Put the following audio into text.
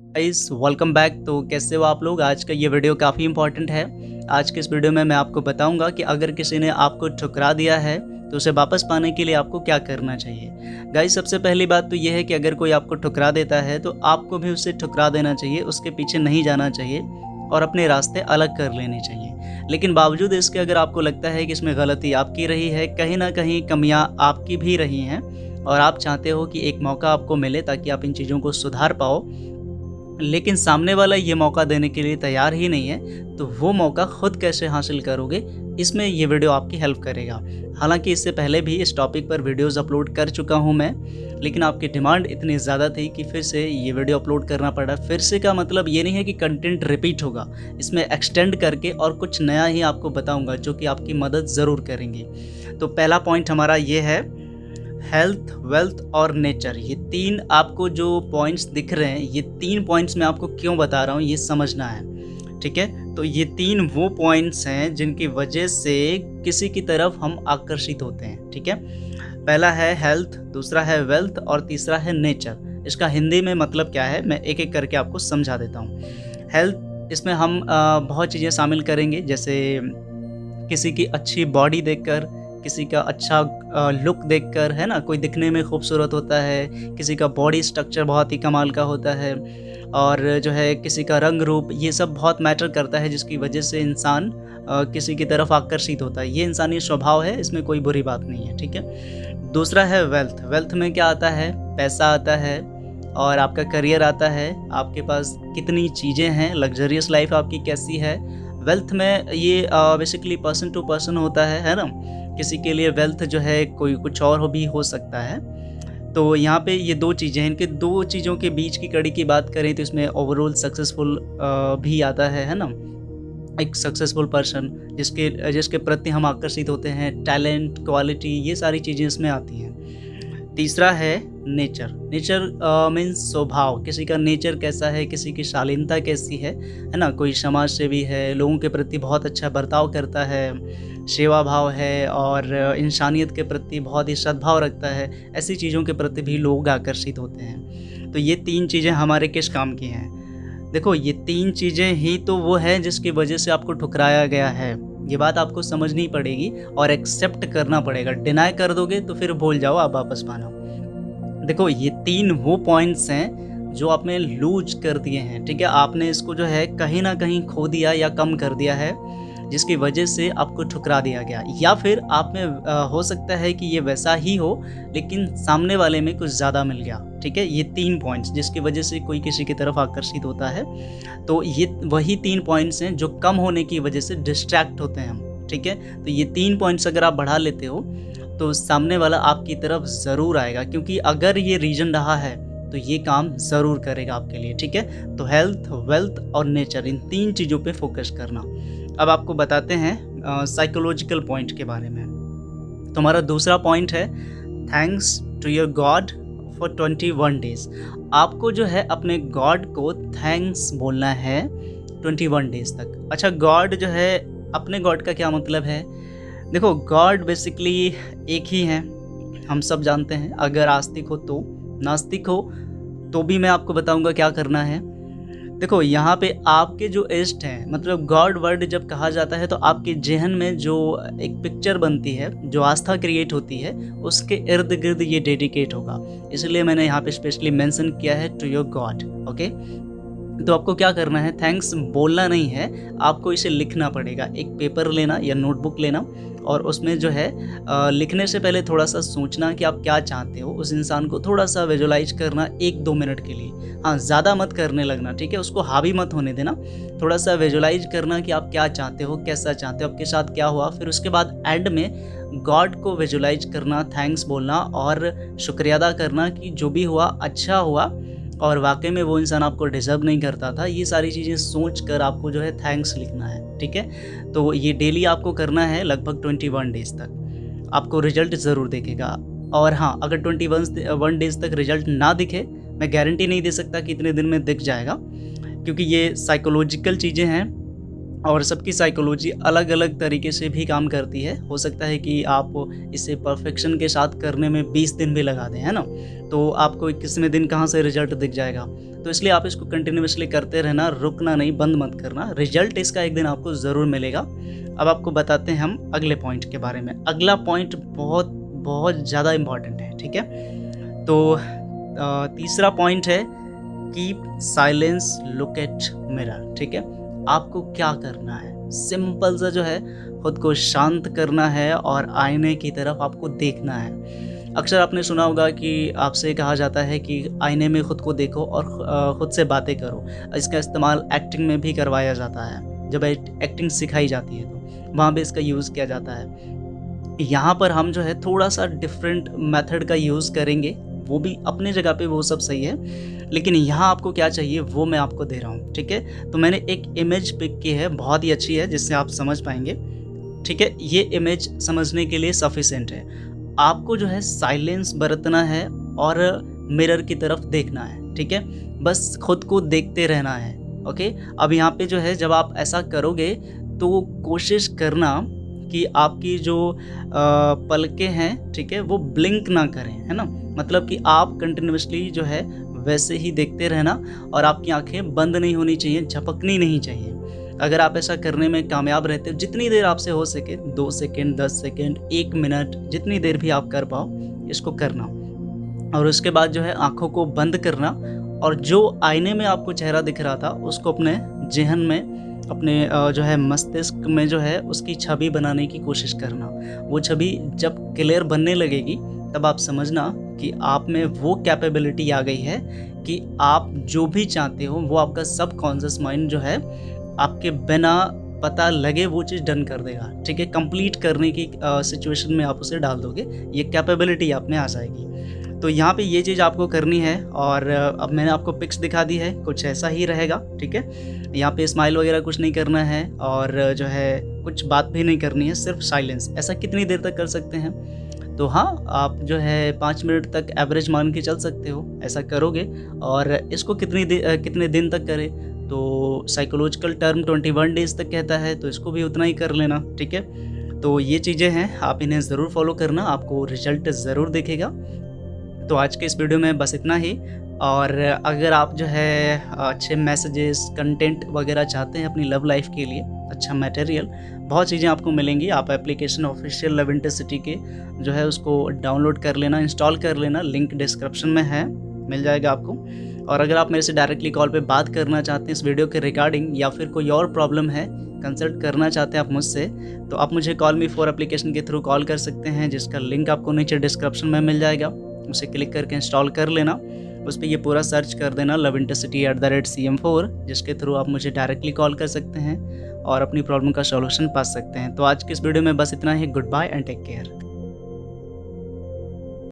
Guys welcome back तो कैसे हो आप लोग? आज का ये वीडियो काफ़ी इंपॉर्टेंट है। आज के इस वीडियो में मैं आपको बताऊँगा कि अगर किसी ने आपको ठुकरा दिया है तो उसे वापस पाने के लिए आपको क्या करना चाहिए। गाइस सबसे पहली बात तो ये है कि अगर कोई आपको ठुकरा देता है तो आपको भी उसे ठुकरा देना चाहिए, उसके पीछे नहीं जाना चाहिए और अपने रास्ते अलग कर लेने चाहिए। लेकिन बावजूद इसके अगर आपको लगता है कि इसमें गलती आपकी रही है, कहीं ना कहीं कमियाँ आपकी भी रही हैं और आप चाहते हो कि एक मौका आपको मिले ताकि आप इन चीज़ों को सुधार पाओ लेकिन सामने वाला ये मौका देने के लिए तैयार ही नहीं है तो वो मौका खुद कैसे हासिल करोगे, इसमें ये वीडियो आपकी हेल्प करेगा। हालाँकि इससे पहले भी इस टॉपिक पर वीडियोस अपलोड कर चुका हूँ मैं, लेकिन आपकी डिमांड इतनी ज़्यादा थी कि फिर से ये वीडियो अपलोड करना पड़ा। फिर से का मतलब ये नहीं है कि कंटेंट रिपीट होगा, इसमें एक्सटेंड करके और कुछ नया ही आपको बताऊँगा, जो कि आपकी मदद ज़रूर करेंगे। तो पहला पॉइंट हमारा ये है हेल्थ वेल्थ और नेचर ये तीन आपको जो पॉइंट्स दिख रहे हैं, ये तीन पॉइंट्स मैं आपको क्यों बता रहा हूँ, ये समझना है। ठीक है? तो ये तीन वो पॉइंट्स हैं जिनकी वजह से किसी की तरफ़ हम आकर्षित होते हैं। ठीक है? पहला है हेल्थ दूसरा है वेल्थ और तीसरा है नेचर इसका हिंदी में मतलब क्या है, मैं एक एक करके आपको समझा देता हूँ। हेल्थ इसमें हम बहुत चीज़ें शामिल करेंगे, जैसे किसी की अच्छी बॉडी देखकर किसी का अच्छा लुक देखकर, है ना? कोई दिखने में खूबसूरत होता है, किसी का बॉडी स्ट्रक्चर बहुत ही कमाल का होता है, और जो है किसी का रंग रूप, ये सब बहुत मैटर करता है, जिसकी वजह से इंसान किसी की तरफ़ आकर्षित होता है। ये इंसानी स्वभाव है, इसमें कोई बुरी बात नहीं है, ठीक है? दूसरा है वेल्थ वेल्थ में क्या आता है? पैसा आता है, और आपका करियर आता है, आपके पास कितनी चीज़ें हैं लग्जरियस लाइफ आपकी कैसी है? वेल्थ में ये बेसिकली पर्सन टू पर्सन होता है है ना? किसी के लिए वेल्थ जो है, कोई कुछ और भी हो सकता है। तो यहाँ पे ये दो चीज़ें हैं। इनके दो चीज़ों के बीच की कड़ी की बात करें तो इसमें ओवरऑल सक्सेसफुल भी आता है है ना? एक सक्सेसफुल पर्सन जिसके जिसके प्रति हम आकर्षित होते हैं टैलेंट क्वालिटी ये सारी चीज़ें इसमें आती हैं। तीसरा है नेचर नेचर मीन्स स्वभाव। किसी का नेचर कैसा है, किसी की शालीनता कैसी है है ना? कोई समाज सेवी है, लोगों के प्रति बहुत अच्छा बर्ताव करता है सेवा भाव है और इंसानियत के प्रति बहुत ही सद्भाव रखता है, ऐसी चीज़ों के प्रति भी लोग आकर्षित होते हैं। तो ये तीन चीज़ें हमारे किस काम की हैं? देखो, ये तीन चीज़ें ही तो वो है जिसकी वजह से आपको ठुकराया गया है। ये बात आपको समझनी पड़ेगी और एक्सेप्ट करना पड़ेगा। डिनाई कर दोगे तो फिर भूल जाओ, आप वापस मानो। देखो, ये तीन वो पॉइंट्स हैं जो आपने लूज कर दिए हैं, ठीक है? आपने इसको जो है कहीं ना कहीं खो दिया या कम कर दिया है। जिसकी वजह से आपको ठुकरा दिया गया। या फिर आप में हो सकता है कि ये वैसा ही हो, लेकिन सामने वाले में कुछ ज़्यादा मिल गया, ठीक है? ये तीन पॉइंट्स जिसकी वजह से कोई किसी की तरफ़ आकर्षित होता है। तो ये, वही तीन पॉइंट्स हैं जो कम होने की वजह से डिस्ट्रैक्ट होते हैं हम, ठीक है? तो ये तीन पॉइंट्स अगर आप बढ़ा लेते हो तो सामने वाला आपकी तरफ़ ज़रूर आएगा, क्योंकि अगर ये रीजन रहा है तो ये काम ज़रूर करेगा आपके लिए, ठीक है? तो हेल्थ वेल्थ और नेचर इन तीन चीज़ों पे फोकस करना। अब आपको बताते हैं साइकोलॉजिकल पॉइंट के बारे में। तो हमारा दूसरा पॉइंट है thanks to your God for twenty one days आपको जो है अपने गॉड को थैंक्स बोलना है ट्वेंटी वन डेज़ तक। अच्छा गॉड जो है, अपने गॉड का क्या मतलब है? देखो गॉड बेसिकली एक ही है, हम सब जानते हैं। अगर आस्तिक हो तो। नास्तिक हो तो भी मैं आपको बताऊँगा क्या करना है। देखो, यहाँ पे आपके जो इष्ट हैं मतलब गॉड वर्ड जब कहा जाता है तो आपके जहन में जो एक पिक्चर बनती है, जो आस्था क्रिएट होती है, उसके इर्द गिर्द ये डेडिकेट होगा। इसलिए मैंने यहाँ पे स्पेशली मेंशन किया है टू योर गॉड ओके तो आपको क्या करना है? थैंक्स बोलना नहीं है। आपको इसे लिखना पड़ेगा। एक पेपर लेना या नोटबुक लेना और उसमें जो है लिखने से पहले थोड़ा सा सोचना कि आप क्या चाहते हो। उस इंसान को थोड़ा सा विजुलाइज करना एक दो मिनट के लिए। हाँ ज़्यादा मत करने लगना, ठीक है? उसको हावी मत होने देना। थोड़ा सा विजुलाइज करना कि आप क्या चाहते हो, कैसा चाहते हो, आपके साथ क्या हुआ। फिर उसके बाद एंड में गॉड को विजुलाइज करना थैंक्स बोलना और शुक्रिया अदा करना कि जो भी हुआ अच्छा हुआ। और वाकई में वो इंसान आपको डिज़र्व नहीं करता था, ये सारी चीज़ें सोच कर आपको जो है थैंक्स लिखना है, ठीक है? तो ये डेली आपको करना है लगभग ट्वेंटी वन डेज़ तक। आपको रिज़ल्ट ज़रूर देखेगा। और हाँ अगर ट्वेंटी वन डेज़ तक रिज़ल्ट ना दिखे, मैं गारंटी नहीं दे सकता कि इतने दिन में दिख जाएगा, क्योंकि ये साइकोलॉजिकल चीज़ें हैं। और सबकी साइकोलॉजी अलग अलग तरीके से भी काम करती है। हो सकता है कि आप इसे परफेक्शन के साथ करने में 20 दिन भी लगा दें, है ना? तो आपको इक्कीसवें दिन कहाँ से रिज़ल्ट दिख जाएगा? तो इसलिए आप इसको कंटिन्यूसली करते रहना, रुकना नहीं, बंद मत करना। रिज़ल्ट इसका एक दिन आपको ज़रूर मिलेगा। अब आपको बताते हैं हम अगले पॉइंट के बारे में। अगला पॉइंट बहुत बहुत ज़्यादा इंपॉर्टेंट है, ठीक है? तो तीसरा पॉइंट है keep silence look at mirror ठीक है? आपको क्या करना है? सिंपल सा जो है, खुद को शांत करना है और आईने की तरफ़ आपको देखना है। अक्सर आपने सुना होगा कि आपसे कहा जाता है कि आईने में ख़ुद को देखो और ख़ुद से बातें करो। इसका इस्तेमाल एक्टिंग में भी करवाया जाता है। जब एक्टिंग सिखाई जाती है तो वहाँ भी इसका यूज़ किया जाता है। यहाँ पर हम जो है, थोड़ा सा डिफरेंट मेथड का यूज़ करेंगे। वो भी अपने जगह पे वो सब सही है। लेकिन यहाँ आपको क्या चाहिए, वो मैं आपको दे रहा हूँ, ठीक है? तो मैंने एक इमेज पिक की है, बहुत ही अच्छी है, जिससे आप समझ पाएँगे, ठीक है? ये इमेज समझने के लिए सफिशेंट है। आपको जो है साइलेंस बरतना है और मिरर की तरफ़ देखना है, ठीक है? बस खुद को देखते रहना है, ओके? अब यहाँ पे जो है, जब आप ऐसा करोगे तो कोशिश करना कि आपकी जो पलके हैं, ठीक है? वो ब्लिंक ना करें, है ना? मतलब कि आप कंटिन्यूसली जो है वैसे ही देखते रहना और आपकी आँखें बंद नहीं होनी चाहिए, झपकनी नहीं चाहिए। अगर आप ऐसा करने में कामयाब रहते हो, जितनी देर आपसे हो सके, दो सेकेंड, दस सेकेंड, एक मिनट, जितनी देर भी आप कर पाओ, इसको करना। और उसके बाद जो है आँखों को बंद करना और जो आईने में आपको चेहरा दिख रहा था, उसको अपने जहन में, अपने जो है मस्तिष्क में जो है उसकी छवि बनाने की कोशिश करना। वो छवि जब क्लियर बनने लगेगी, तब आप समझना कि आप में वो कैपेबिलिटी आ गई है कि आप जो भी चाहते हो, वो आपका सब कॉन्शियस माइंड जो है, आपके बिना पता लगे वो चीज़ डन कर देगा। ठीक है? कंप्लीट करने की सिचुएशन में आप उसे डाल दोगे, ये कैपेबिलिटी आप में आ जाएगी। तो यहाँ पे ये चीज़ आपको करनी है और अब मैंने आपको पिक्स दिखा दी है, कुछ ऐसा ही रहेगा, ठीक है? यहाँ पे स्माइल वगैरह कुछ नहीं करना है और जो है, कुछ बात भी नहीं करनी है, सिर्फ़ साइलेंस ऐसा कितनी देर तक कर सकते हैं? तो हाँ आप जो है पाँच मिनट तक एवरेज मान के चल सकते हो ऐसा करोगे। और इसको कितनी दे, कितने दिन तक करें? तो psychological term twenty one days तक कहता है तो इसको भी उतना ही कर लेना ठीक है? तो ये चीज़ें हैं आप इन्हें ज़रूर फॉलो करना आपको रिज़ल्ट ज़रूर दिखेगा। तो आज के इस वीडियो में बस इतना ही। और अगर आप जो है अच्छे मैसेजेस कंटेंट वगैरह चाहते हैं अपनी लव लाइफ के लिए अच्छा मटेरियल बहुत चीज़ें आपको मिलेंगी। आप एप्लीकेशन ऑफिशियल लव इंटरसिटी के जो है उसको डाउनलोड कर लेना इंस्टॉल कर लेना। लिंक डिस्क्रिप्शन में है। मिल जाएगा आपको। और अगर आप मेरे से डायरेक्टली कॉल पे बात करना चाहते हैं इस वीडियो के रिगार्डिंग या फिर कोई और प्रॉब्लम है कंसल्ट करना चाहते हैं आप मुझसे तो आप मुझे कॉल मी फोर एप्लीकेशन के थ्रू कॉल कर सकते हैं, जिसका लिंक आपको नीचे डिस्क्रिप्शन में मिल जाएगा। उसे क्लिक करके इंस्टॉल कर लेना। उस पर यह पूरा सर्च कर देना love intercity at the rate C M four जिसके थ्रू आप मुझे डायरेक्टली कॉल कर सकते हैं और अपनी प्रॉब्लम का सॉल्यूशन पा सकते हैं। तो आज के इस वीडियो में बस इतना ही। Good bye and take care